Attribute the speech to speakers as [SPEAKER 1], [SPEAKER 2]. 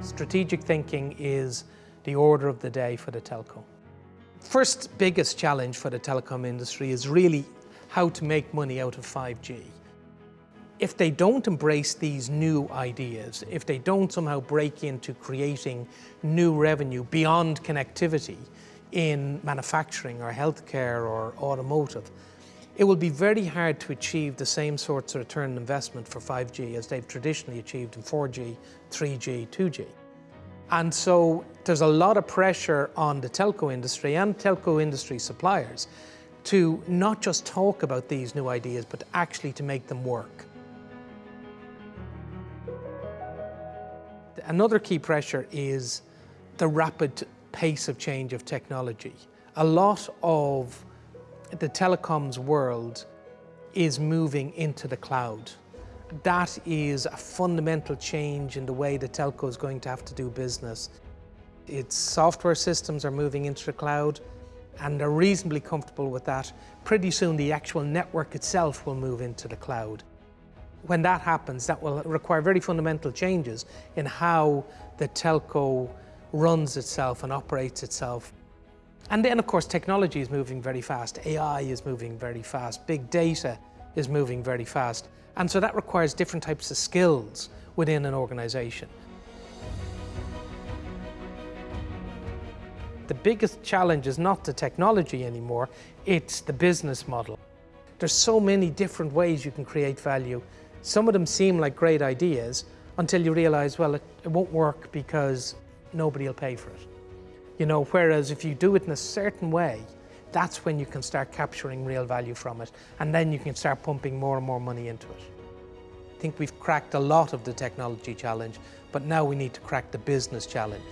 [SPEAKER 1] Strategic thinking is the order of the day for the telco. First biggest challenge for the telecom industry is really how to make money out of 5G. If they don't embrace these new ideas, if they don't somehow break into creating new revenue beyond connectivity in manufacturing or healthcare or automotive, it will be very hard to achieve the same sorts of return on investment for 5G as they've traditionally achieved in 4G, 3G, 2G. And so there's a lot of pressure on the telco industry and telco industry suppliers to not just talk about these new ideas, but actually to make them work. Another key pressure is the rapid pace of change of technology. A lot of the telecoms world is moving into the cloud. That is a fundamental change in the way the telco is going to have to do business. Its software systems are moving into the cloud and they're reasonably comfortable with that. Pretty soon the actual network itself will move into the cloud. When that happens, that will require very fundamental changes in how the telco runs itself and operates itself. And then, of course, technology is moving very fast. AI is moving very fast. Big data is moving very fast. And so that requires different types of skills within an organization. The biggest challenge is not the technology anymore, it's the business model. There's so many different ways you can create value. Some of them seem like great ideas until you realize, well, it, it won't work because nobody will pay for it. You know, whereas if you do it in a certain way, that's when you can start capturing real value from it. And then you can start pumping more and more money into it. I think we've cracked a lot of the technology challenge, but now we need to crack the business challenge.